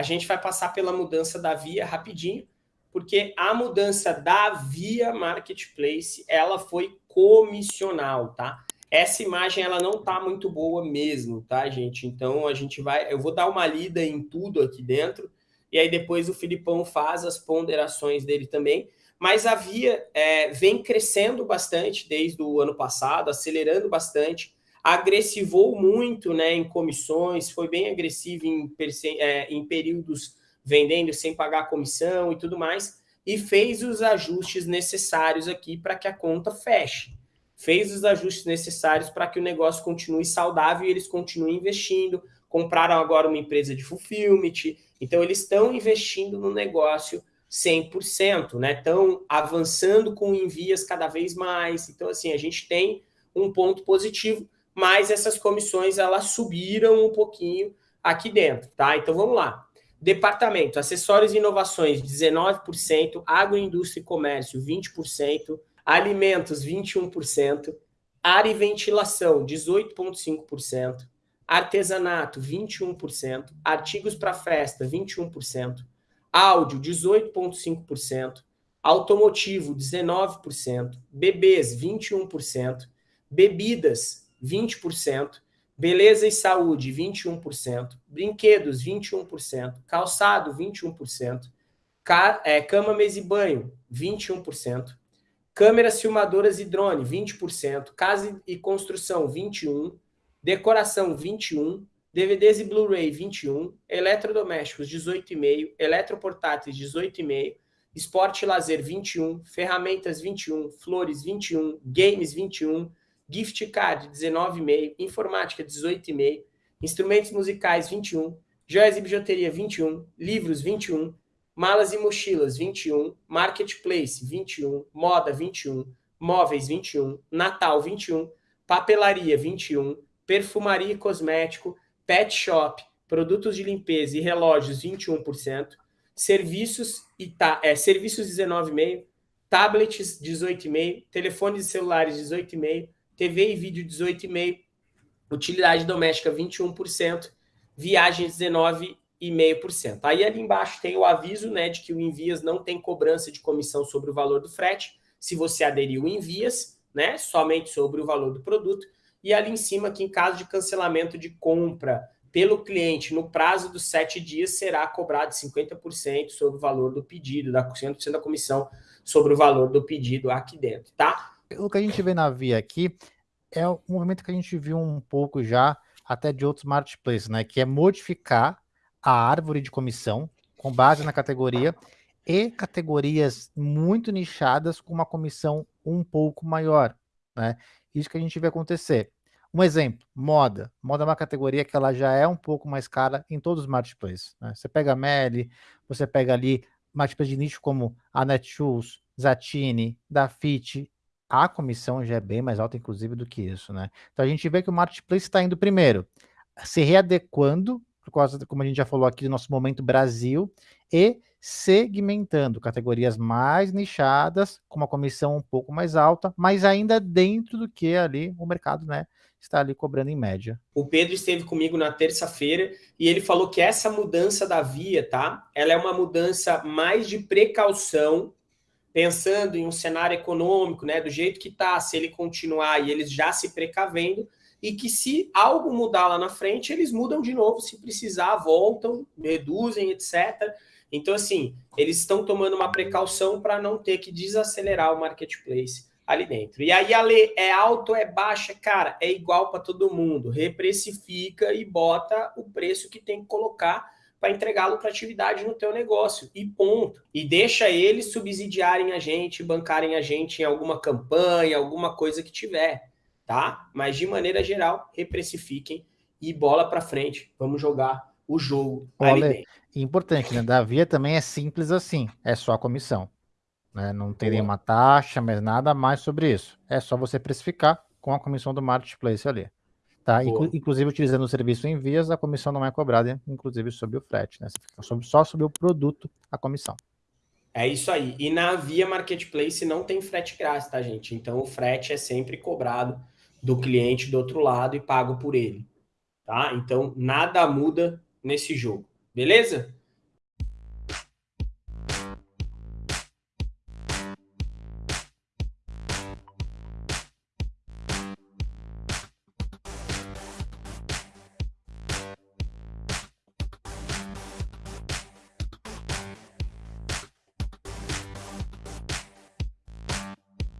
a gente vai passar pela mudança da Via rapidinho, porque a mudança da Via Marketplace, ela foi comissional, tá? Essa imagem, ela não tá muito boa mesmo, tá, gente? Então, a gente vai... Eu vou dar uma lida em tudo aqui dentro, e aí depois o Filipão faz as ponderações dele também, mas a Via é, vem crescendo bastante desde o ano passado, acelerando bastante, agressivou muito né, em comissões, foi bem agressivo em, é, em períodos vendendo sem pagar comissão e tudo mais, e fez os ajustes necessários aqui para que a conta feche. Fez os ajustes necessários para que o negócio continue saudável e eles continuem investindo. Compraram agora uma empresa de fulfillment, então eles estão investindo no negócio 100%, né? Estão avançando com envias cada vez mais. Então, assim, a gente tem um ponto positivo, mas essas comissões, elas subiram um pouquinho aqui dentro, tá? Então, vamos lá. Departamento, acessórios e inovações, 19%, agroindústria e comércio, 20%, alimentos, 21%, área e ventilação, 18,5%, artesanato, 21%, artigos para festa, 21%, áudio 18,5%, automotivo 19%, bebês 21%, bebidas 20%, beleza e saúde 21%, brinquedos 21%, calçado 21%, ca é, cama, mesa e banho 21%, câmeras filmadoras e drone 20%, casa e construção 21%, decoração 21%, DVDs e Blu-ray 21, eletrodomésticos 18,5, eletroportáteis 18,5, esporte e lazer 21, ferramentas 21, flores 21, games 21, gift card 19,5, informática 18,5, instrumentos musicais 21, joias e bijuteria 21, livros 21, malas e mochilas 21, marketplace 21, moda 21, móveis 21, Natal 21, papelaria 21, perfumaria e cosmético pet shop, produtos de limpeza e relógios 21%, serviços e ta, é, serviços 19,5%, tablets 18,5%, telefones e celulares 18,5%, TV e vídeo 18,5%, utilidade doméstica 21%, viagens 19,5%. Aí ali embaixo tem o aviso né, de que o Envias não tem cobrança de comissão sobre o valor do frete, se você aderiu Envias, né, somente sobre o valor do produto, e ali em cima que em caso de cancelamento de compra pelo cliente no prazo dos sete dias será cobrado 50% sobre o valor do pedido, da 100% da comissão sobre o valor do pedido aqui dentro, tá? O que a gente vê na Via aqui é um movimento que a gente viu um pouco já até de outros marketplaces, né? Que é modificar a árvore de comissão com base na categoria e categorias muito nichadas com uma comissão um pouco maior, né? Isso que a gente vê acontecer. Um exemplo, moda. Moda é uma categoria que ela já é um pouco mais cara em todos os marketplaces. Né? Você pega a Meli, você pega ali marketplace de nicho como a Netshoes, Zatini, Dafit, a comissão já é bem mais alta, inclusive, do que isso, né? Então a gente vê que o marketplace está indo primeiro, se readequando, por causa, como a gente já falou aqui, do nosso momento Brasil, e segmentando categorias mais nichadas, com uma comissão um pouco mais alta, mas ainda dentro do que ali o mercado né, está ali cobrando em média. O Pedro esteve comigo na terça-feira e ele falou que essa mudança da via, tá? Ela é uma mudança mais de precaução, pensando em um cenário econômico, né? Do jeito que está, se ele continuar e eles já se precavendo, e que se algo mudar lá na frente, eles mudam de novo, se precisar, voltam, reduzem, etc. Então, assim, eles estão tomando uma precaução para não ter que desacelerar o marketplace ali dentro. E aí a lei é alto, é baixa, cara, é igual para todo mundo. Reprecifica e bota o preço que tem que colocar para entregar lucratividade no teu negócio, e ponto. E deixa eles subsidiarem a gente, bancarem a gente em alguma campanha, alguma coisa que tiver, tá? Mas de maneira geral, reprecifiquem e bola para frente. Vamos jogar o jogo dentro. Importante, né? Da Via também é simples assim, é só a comissão. Né? Não tem nenhuma taxa, mas nada mais sobre isso. É só você precificar com a comissão do Marketplace ali. Tá? Inclu inclusive, utilizando o serviço em vias, a comissão não é cobrada, inclusive sobre o frete. Né? Você fica sobre, só sobre o produto a comissão. É isso aí. E na Via Marketplace não tem frete grátis, tá, gente? Então o frete é sempre cobrado do cliente do outro lado e pago por ele. Tá? Então nada muda nesse jogo. Beleza?